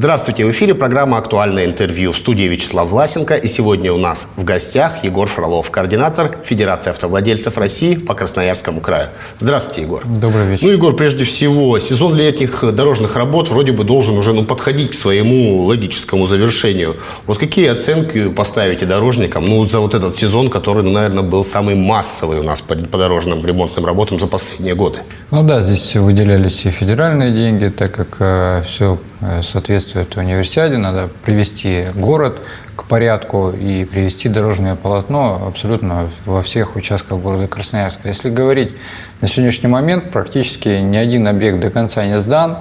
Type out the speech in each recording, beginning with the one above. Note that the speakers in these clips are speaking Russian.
Здравствуйте, в эфире программа «Актуальное интервью» в студии Вячеслав Власенко. И сегодня у нас в гостях Егор Фролов, координатор Федерации автовладельцев России по Красноярскому краю. Здравствуйте, Егор. Добрый вечер. Ну, Егор, прежде всего, сезон летних дорожных работ вроде бы должен уже ну, подходить к своему логическому завершению. Вот какие оценки поставите дорожникам ну, за вот этот сезон, который, ну, наверное, был самый массовый у нас по, по дорожным ремонтным работам за последние годы? Ну да, здесь выделялись и федеральные деньги, так как э, все соответствует универсиаде, надо привести город к порядку и привести дорожное полотно абсолютно во всех участках города Красноярска. Если говорить на сегодняшний момент, практически ни один объект до конца не сдан,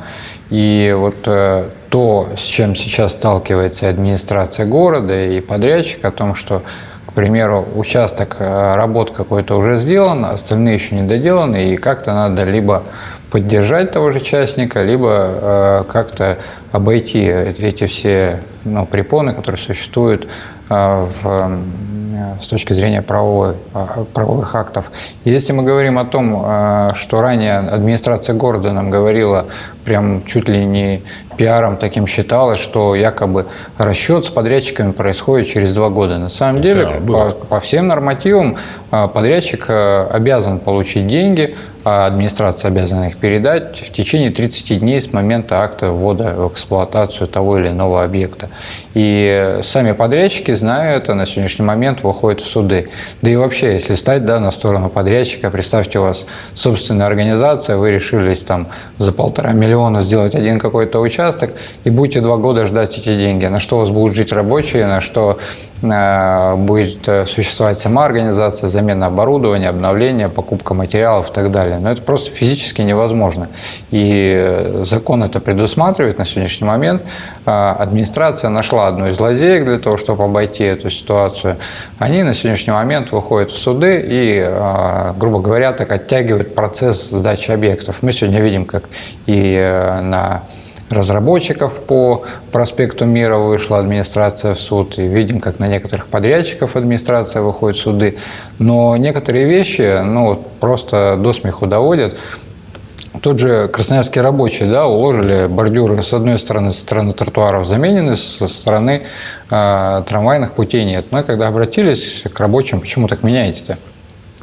и вот э, то, с чем сейчас сталкивается администрация города и подрядчик, о том, что к примеру, участок э, работ какой-то уже сделан, остальные еще не доделаны, и как-то надо либо поддержать того же частника, либо э, как-то обойти эти все ну, препоны, которые существуют э, в, э, с точки зрения правовой, э, правовых актов. Если мы говорим о том, э, что ранее администрация города нам говорила, прям чуть ли не пиаром таким считалось, что якобы расчет с подрядчиками происходит через два года. На самом деле, да, по, по всем нормативам э, подрядчик э, обязан получить деньги, а администрация обязана их передать в течение 30 дней с момента акта ввода в эксплуатацию того или иного объекта. И сами подрядчики, зная это, на сегодняшний момент выходят в суды. Да и вообще, если стать да, на сторону подрядчика, представьте, у вас собственная организация, вы решились там за полтора миллиона сделать один какой-то участок, и будете два года ждать эти деньги. На что у вас будут жить рабочие, на что Э, будет э, существовать сама организация, замена оборудования, обновление, покупка материалов и так далее. Но это просто физически невозможно. И э, закон это предусматривает на сегодняшний момент. Администрация нашла одну из лазеек для того, чтобы обойти эту ситуацию. Они на сегодняшний момент выходят в суды и, грубо говоря, так оттягивают процесс сдачи объектов. Мы сегодня видим, как и на разработчиков по проспекту Мира вышла администрация в суд, и видим, как на некоторых подрядчиков администрация выходит в суды. Но некоторые вещи ну, просто до смеху доводят. Тот же красноярские рабочие да, уложили бордюры с одной стороны, со стороны тротуаров заменены, со стороны э, трамвайных путей нет. Мы когда обратились к рабочим, почему так меняете-то?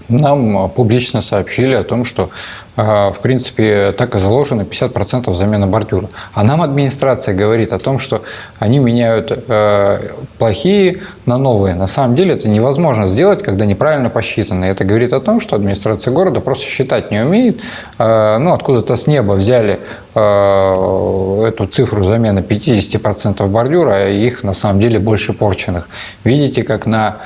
Нам публично сообщили о том, что в принципе, так и заложено 50% замена бордюра. А нам администрация говорит о том, что они меняют э, плохие на новые. На самом деле это невозможно сделать, когда неправильно посчитано. Это говорит о том, что администрация города просто считать не умеет. Э, ну, откуда-то с неба взяли э, эту цифру замены 50% бордюра, а их на самом деле больше порченных. Видите, как на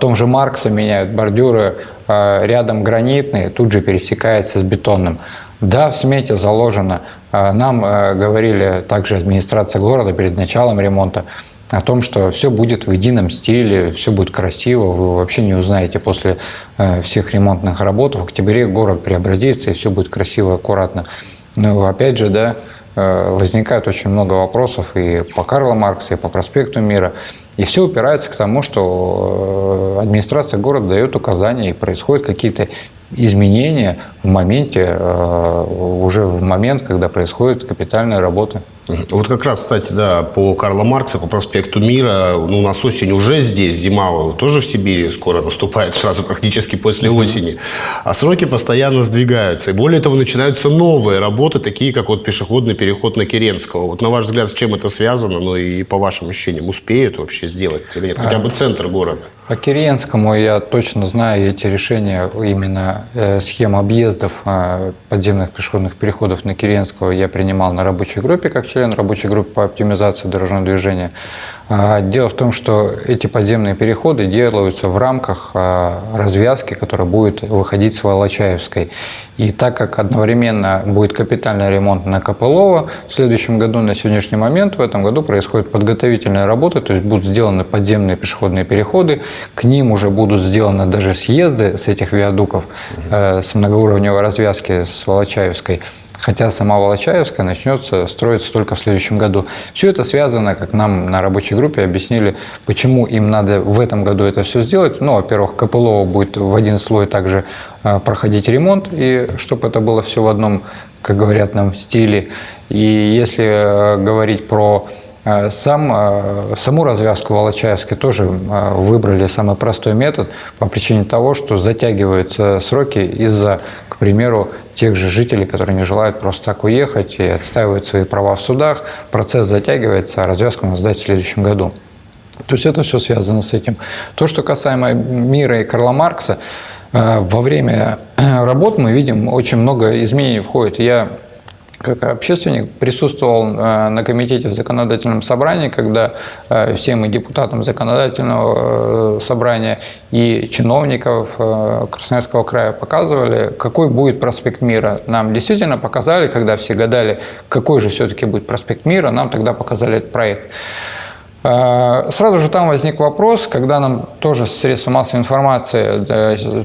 том же Маркса меняют бордюры рядом гранитные, тут же пересекается с бетонным. Да, в смете заложено. Нам говорили также администрация города перед началом ремонта о том, что все будет в едином стиле, все будет красиво, вы вообще не узнаете после всех ремонтных работ. В октябре город преобразится, и все будет красиво, аккуратно. Но опять же, да, возникает очень много вопросов и по Карла Маркса, и по проспекту Мира. И все упирается к тому, что администрация города дает указания, и происходят какие-то изменения в моменте, э, уже в момент, когда происходит капитальная работа. Вот как раз, кстати, да, по Карла Маркса, по проспекту Мира, ну, у нас осень уже здесь, зима тоже в Сибири скоро наступает, сразу практически после осени. А сроки постоянно сдвигаются. И более того, начинаются новые работы, такие как вот пешеходный переход на Керенского. Вот на ваш взгляд, с чем это связано? Ну и по вашим ощущениям, успеют вообще сделать или нет? Хотя бы центр города. По Кириенскому я точно знаю эти решения, именно э, схем объездов э, подземных пешеходных переходов на Кириенского я принимал на рабочей группе, как член рабочей группы по оптимизации дорожного движения. А, дело в том, что эти подземные переходы делаются в рамках а, развязки, которая будет выходить с Волочаевской. И так как одновременно будет капитальный ремонт на Копылова, в следующем году, на сегодняшний момент, в этом году происходят подготовительные работы, то есть будут сделаны подземные пешеходные переходы, к ним уже будут сделаны даже съезды с этих виадуков, э, с многоуровневой развязки с Волочаевской. Хотя сама Волочаевская начнется строиться только в следующем году. Все это связано, как нам на рабочей группе объяснили, почему им надо в этом году это все сделать. Ну, во-первых, КПЛО будет в один слой также э, проходить ремонт, и чтобы это было все в одном, как говорят нам, стиле. И если э, говорить про сам, э, саму развязку Волочаевской тоже э, выбрали самый простой метод по причине того, что затягиваются сроки из-за, к примеру, тех же жителей, которые не желают просто так уехать и отстаивают свои права в судах. Процесс затягивается, а развязку надо сдать в следующем году. То есть это все связано с этим. То, что касаемо мира и Карла Маркса, во время работ мы видим очень много изменений входит. Я как общественник присутствовал э, на комитете в законодательном собрании, когда э, всем и депутатам законодательного э, собрания и чиновников Красноярского края показывали, какой будет проспект мира. Нам действительно показали, когда все гадали, какой же все-таки будет проспект мира, нам тогда показали этот проект. А, сразу же там возник вопрос, когда нам тоже средства массовой информации э,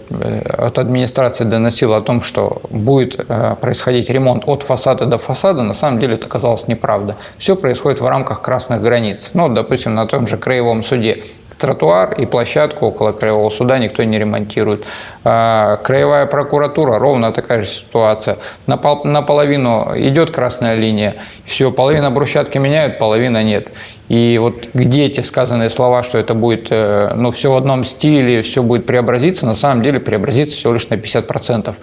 от администрации доносило о том, что будет э, происходить ремонт от фасада до фасада, на самом деле это оказалось неправда. Все происходит в рамках красных границ. Ну, допустим, на том же краевом суде тротуар и площадку около краевого суда никто не ремонтирует. А, краевая прокуратура, ровно такая же ситуация. Наполовину идет красная линия, все, половина брусчатки меняют, половина нет. И вот где эти сказанные слова, что это будет э, ну, все в одном стиле, все будет преобразиться, на самом деле преобразится всего лишь на 50%.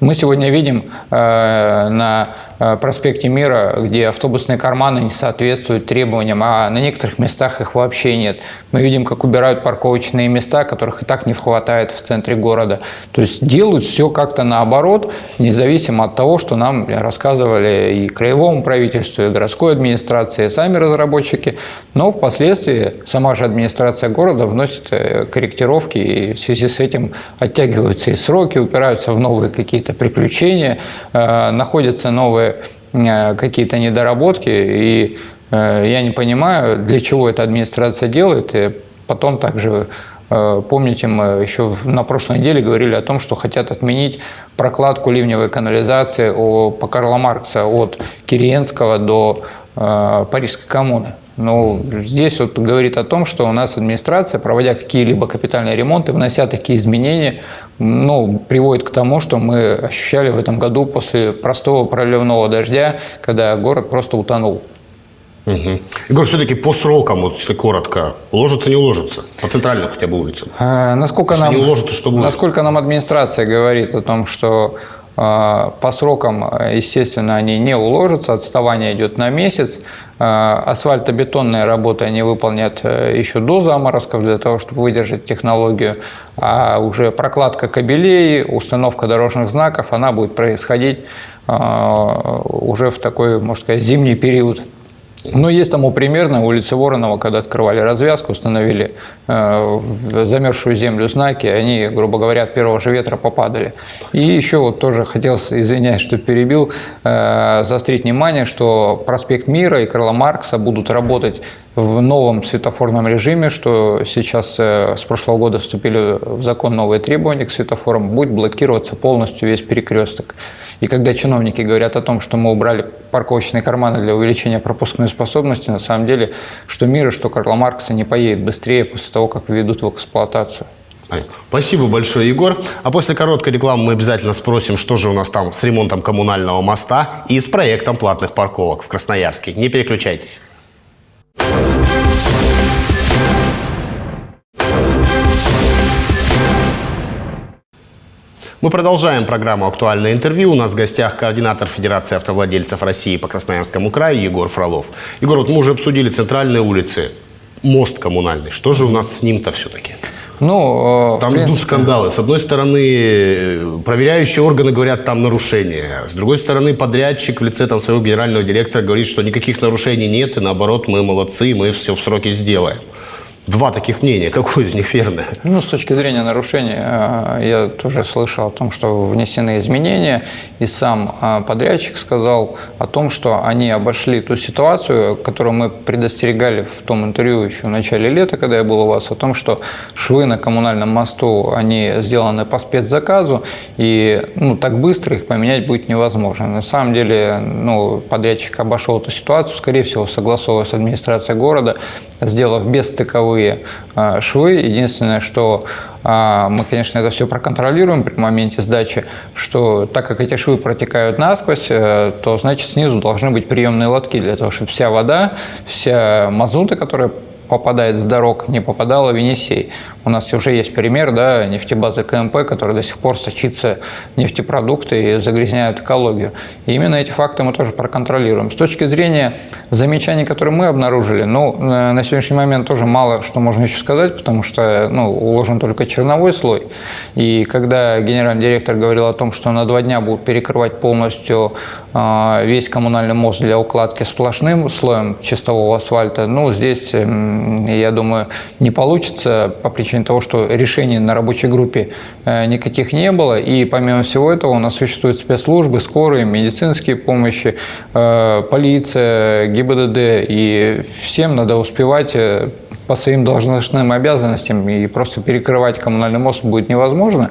Мы сегодня видим э, на проспекте Мира, где автобусные карманы не соответствуют требованиям, а на некоторых местах их вообще нет. Мы видим, как убирают парковочные места, которых и так не хватает в центре города. То есть делают все как-то наоборот, независимо от того, что нам рассказывали и краевому правительству, и городской администрации, и сами разработчики. Но впоследствии сама же администрация города вносит э, корректировки, и в связи с этим оттягиваются и сроки, упираются в новые какие-то какие-то приключения, э, находятся новые э, какие-то недоработки, и э, я не понимаю, для чего эта администрация делает. И потом также Помните, мы еще на прошлой неделе говорили о том, что хотят отменить прокладку ливневой канализации по Карла Маркса от Кириенского до Парижской коммуны. Ну, здесь вот говорит о том, что у нас администрация, проводя какие-либо капитальные ремонты, внося такие изменения, ну, приводит к тому, что мы ощущали в этом году после простого проливного дождя, когда город просто утонул. Угу. Егор, все-таки по срокам, вот если коротко, уложится, не уложится? По центральным хотя бы улицам? А, насколько если нам, не уложится, что будет? Насколько нам администрация говорит о том, что по срокам, естественно, они не уложатся, отставание идет на месяц. А, асфальтобетонные работы они выполнят э, еще до заморозков для того, чтобы выдержать технологию. А уже прокладка кабелей, установка дорожных знаков, она будет происходить а, уже в такой, можно сказать, зимний период. Ну, есть тому пример на улице Воронова, когда открывали развязку, установили э, в замерзшую землю знаки, они, грубо говоря, от первого же ветра попадали. И еще вот тоже хотел, извиняюсь, что перебил, э, заострить внимание, что проспект Мира и Карла Маркса будут работать в новом светофорном режиме, что сейчас э, с прошлого года вступили в закон новые требования к светофорам, будет блокироваться полностью весь перекресток. И когда чиновники говорят о том, что мы убрали парковочные карманы для увеличения пропускной способности, на самом деле, что мир и что Карла Маркса не поедет быстрее после того, как введут в эксплуатацию. Спасибо большое, Егор. А после короткой рекламы мы обязательно спросим, что же у нас там с ремонтом коммунального моста и с проектом платных парковок в Красноярске. Не переключайтесь. Мы продолжаем программу «Актуальное интервью». У нас в гостях координатор Федерации автовладельцев России по Красноярскому краю Егор Фролов. Егор, вот мы уже обсудили центральные улицы, мост коммунальный. Что же у нас с ним-то все-таки? Ну, э, там принципе... идут скандалы. С одной стороны, проверяющие органы говорят, там нарушения. С другой стороны, подрядчик в лице там, своего генерального директора говорит, что никаких нарушений нет, и наоборот, мы молодцы, мы все в сроки сделаем. Два таких мнения. Какое из них верное? Ну, с точки зрения нарушения, э, я тоже слышал о том, что внесены изменения, и сам э, подрядчик сказал о том, что они обошли ту ситуацию, которую мы предостерегали в том интервью еще в начале лета, когда я был у вас, о том, что швы на коммунальном мосту, они сделаны по спецзаказу, и ну, так быстро их поменять будет невозможно. На самом деле, ну, подрядчик обошел эту ситуацию, скорее всего, согласовывая с администрацией города, сделав бестыковые а, швы. Единственное, что а, мы, конечно, это все проконтролируем при моменте сдачи, что так как эти швы протекают насквозь, э, то значит снизу должны быть приемные лотки для того, чтобы вся вода, вся мазута, которая попадает с дорог, не попадала в Енисей. У нас уже есть пример, да, нефтебазы КМП, которая до сих пор сочится нефтепродукты и загрязняют экологию. И именно эти факты мы тоже проконтролируем. С точки зрения замечаний, которые мы обнаружили, ну, на сегодняшний момент тоже мало что можно еще сказать, потому что ну, уложен только черновой слой. И когда генеральный директор говорил о том, что на два дня будут перекрывать полностью а, весь коммунальный мост для укладки сплошным слоем чистового асфальта, ну, здесь, я думаю, не получится по причине того, что решений на рабочей группе э, никаких не было. И помимо всего этого у нас существуют спецслужбы, скорые, медицинские помощи, э, полиция, ГИБДД. И всем надо успевать э, по своим должностным обязанностям и просто перекрывать коммунальный мост будет невозможно.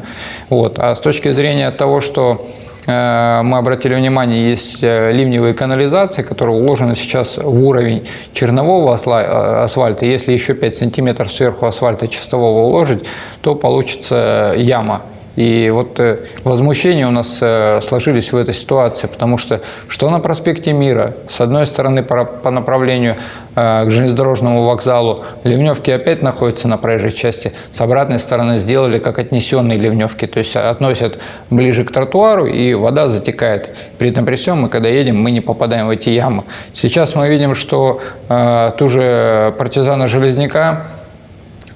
Вот. А с точки зрения того, что мы обратили внимание, есть э, ливневые канализации, которые уложены сейчас в уровень чернового э, асфальта. Если еще 5 сантиметров сверху асфальта чистового уложить, то получится яма. И вот э, возмущения у нас э, сложились в этой ситуации, потому что что на проспекте Мира, с одной стороны по направлению э, к железнодорожному вокзалу ливневки опять находятся на проезжей части, с обратной стороны сделали как отнесенные ливневки, то есть относят ближе к тротуару и вода затекает. При этом при всем мы, когда едем, мы не попадаем в эти ямы. Сейчас мы видим, что ту же партизана Железняка Э,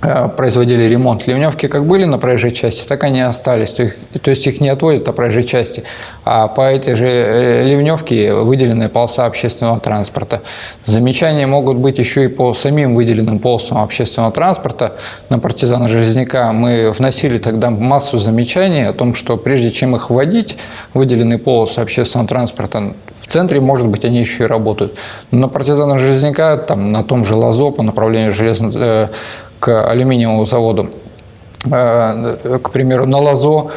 производили ремонт ливневки, как были на проезжей части, так они остались. То, их, то есть их не отводят на проезжей части, а по этой же э, ливневке выделенная полоса общественного транспорта. Замечания могут быть еще и по самим выделенным полосам общественного транспорта. На партизана Железняка мы вносили тогда массу замечаний о том, что прежде чем их вводить, выделенные полосы общественного транспорта, в центре, может быть, они еще и работают. Но на партизана Железняка, там, на том же Лазо, по направлению железного э, к алюминиевому заводу. Э, к примеру, на лазо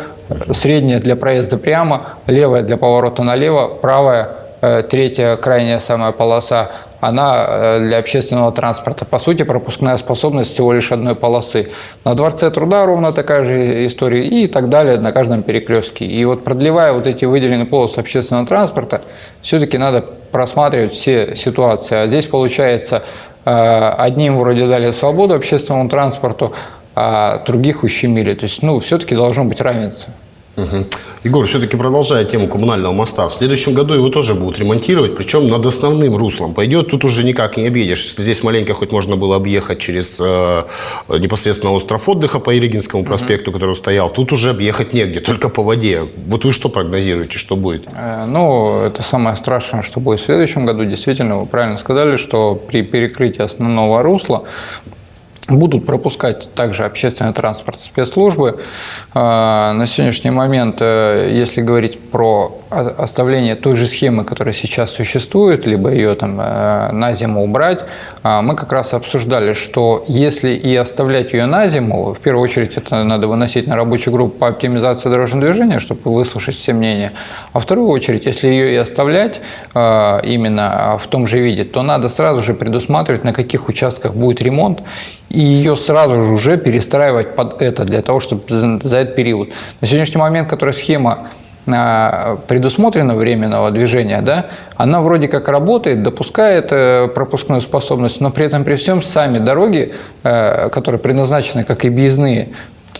средняя для проезда прямо, левая для поворота налево, правая, э, третья крайняя самая полоса, она э, для общественного транспорта. По сути, пропускная способность всего лишь одной полосы. На Дворце труда ровно такая же история и так далее на каждом перекрестке. И вот продлевая вот эти выделенные полосы общественного транспорта, все-таки надо просматривать все ситуации. А здесь получается одним вроде дали свободу общественному транспорту, а других ущемили. То есть, ну, все-таки должно быть равенство. Угу. Егор, все-таки продолжая тему коммунального моста, в следующем году его тоже будут ремонтировать, причем над основным руслом. Пойдет, тут уже никак не объедешь. Если здесь маленько хоть можно было объехать через э, непосредственно остров отдыха по Иригинскому проспекту, угу. который стоял, тут уже объехать негде, только по воде. Вот вы что прогнозируете, что будет? Э, ну, это самое страшное, что будет в следующем году. Действительно, вы правильно сказали, что при перекрытии основного русла Будут пропускать также общественный транспорт спецслужбы. А, на сегодняшний момент, э, если говорить про оставление той же схемы, которая сейчас существует, либо ее там э, на зиму убрать, а, мы как раз обсуждали, что если и оставлять ее на зиму, в первую очередь это надо выносить на рабочую группу по оптимизации дорожного движения, чтобы выслушать все мнения, а в вторую очередь, если ее и оставлять э, именно в том же виде, то надо сразу же предусматривать, на каких участках будет ремонт, и ее сразу же уже перестраивать под это, для того, чтобы за этот период. На сегодняшний момент, которая схема а, предусмотрена временного движения, да, она вроде как работает, допускает э, пропускную способность, но при этом при всем сами дороги, э, которые предназначены как и объездные,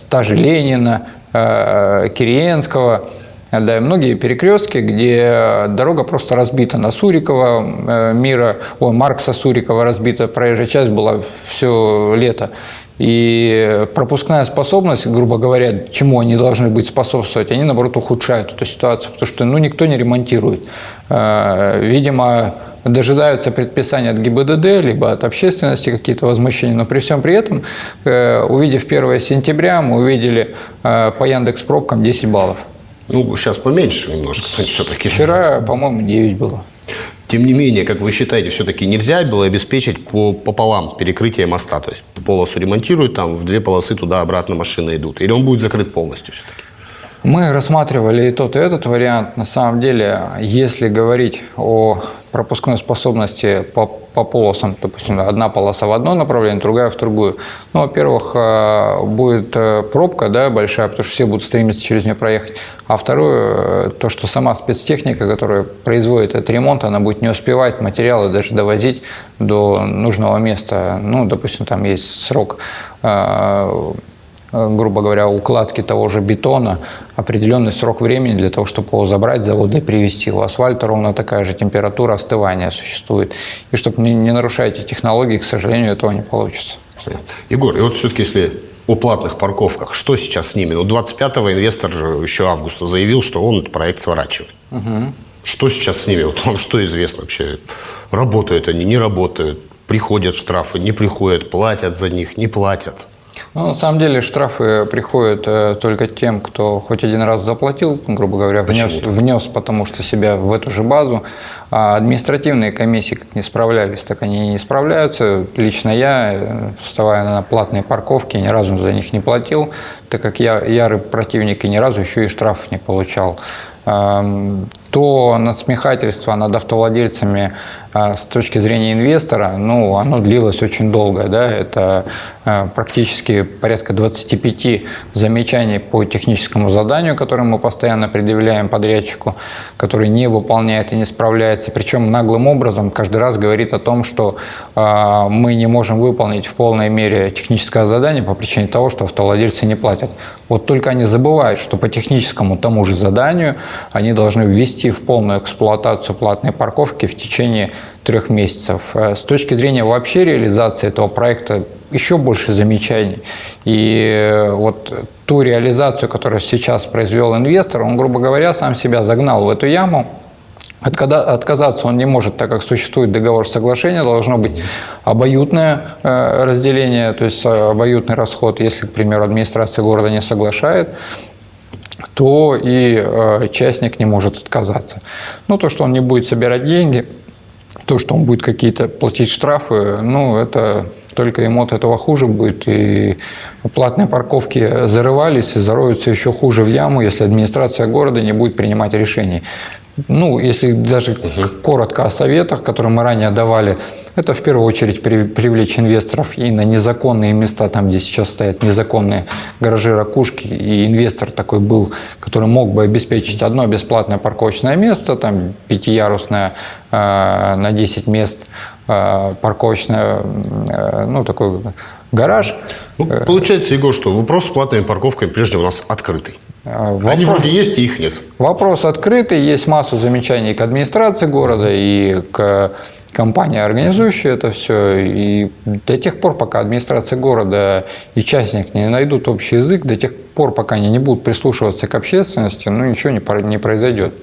та же Ленина, э, Кириенского, да, многие перекрестки, где дорога просто разбита на Сурикова, э, мира, ой, Маркса Сурикова разбита, проезжая часть была все лето. И пропускная способность, грубо говоря, чему они должны быть способствовать, они, наоборот, ухудшают эту ситуацию, потому что ну, никто не ремонтирует. Э, видимо, дожидаются предписания от ГИБДД, либо от общественности какие-то возмущения. Но при всем при этом, э, увидев 1 сентября, мы увидели по Яндекс пробкам 10 баллов. Ну, сейчас поменьше немножко все-таки. Вчера, по-моему, 9 было. Тем не менее, как вы считаете, все-таки нельзя было обеспечить по, пополам перекрытие моста? То есть полосу ремонтируют, там в две полосы туда-обратно машины идут? Или он будет закрыт полностью все-таки? Мы рассматривали и тот, и этот вариант. На самом деле, если говорить о пропускной способности по, по полосам, допустим, одна полоса в одно направление, другая в другую. Ну, во-первых, э, будет э, пробка да, большая, потому что все будут стремиться через нее проехать. А второе, э, то, что сама спецтехника, которая производит этот ремонт, она будет не успевать материалы даже довозить до нужного места. Ну, допустим, там есть срок грубо говоря, укладки того же бетона определенный срок времени для того, чтобы его забрать с завода и привезти. У асфальта ровно такая же температура остывания существует. И чтобы не, не нарушать эти технологии, к сожалению, этого не получится. Егор, и вот все-таки если о платных парковках, что сейчас с ними? Ну, 25-го инвестор еще августа заявил, что он этот проект сворачивает. Угу. Что сейчас с ними? Вот вам что известно вообще? Работают они, не работают? Приходят штрафы, не приходят, платят за них, не платят? Ну, на самом деле штрафы приходят э, только тем, кто хоть один раз заплатил, грубо говоря, внес, внес потому что себя в эту же базу. А административные комиссии как не справлялись, так они и не справляются. Лично я, э, вставая на платные парковки, ни разу за них не платил, так как я ярый противник и ни разу еще и штраф не получал то насмехательство над автовладельцами а, с точки зрения инвестора, ну, оно длилось очень долго, да, это а, практически порядка 25 замечаний по техническому заданию, которое мы постоянно предъявляем подрядчику, который не выполняет и не справляется, причем наглым образом каждый раз говорит о том, что а, мы не можем выполнить в полной мере техническое задание по причине того, что автовладельцы не платят. Вот только они забывают, что по техническому тому же заданию они должны ввести в полную эксплуатацию платной парковки в течение трех месяцев. Э, с точки зрения вообще реализации этого проекта еще больше замечаний. И э, вот ту реализацию, которую сейчас произвел инвестор, он, грубо говоря, сам себя загнал в эту яму, Отказаться он не может, так как существует договор соглашения, должно быть обоюдное э, разделение, то есть обоюдный расход. Если, к примеру, администрация города не соглашает, то и частник не может отказаться. Ну, то, что он не будет собирать деньги, то, что он будет какие-то платить штрафы, ну, это только ему от этого хуже будет. И платные парковки зарывались и зароются еще хуже в яму, если администрация города не будет принимать решений. Ну, если даже угу. коротко о советах, которые мы ранее давали, это в первую очередь привлечь инвесторов и на незаконные места, там, где сейчас стоят незаконные гаражи, ракушки, и инвестор такой был, который мог бы обеспечить одно бесплатное парковочное место, там, пятиярусное э, на 10 мест, э, парковочное, э, ну, такой гараж. Ну, получается, Егор, что вопрос с платными парковками прежде у нас открытый. Вопрос, Они вроде есть, и их нет. Вопрос открытый, есть массу замечаний к администрации города и к компании, организующей это все. И до тех пор, пока администрация города и частник не найдут общий язык, до тех пор, пока они не будут прислушиваться к общественности, ну ничего не, не произойдет.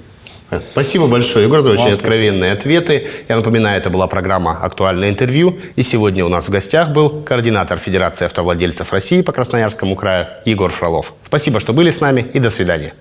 Спасибо большое, Егор, за очень Вам откровенные спасибо. ответы. Я напоминаю, это была программа «Актуальное интервью». И сегодня у нас в гостях был координатор Федерации автовладельцев России по Красноярскому краю Егор Фролов. Спасибо, что были с нами и до свидания.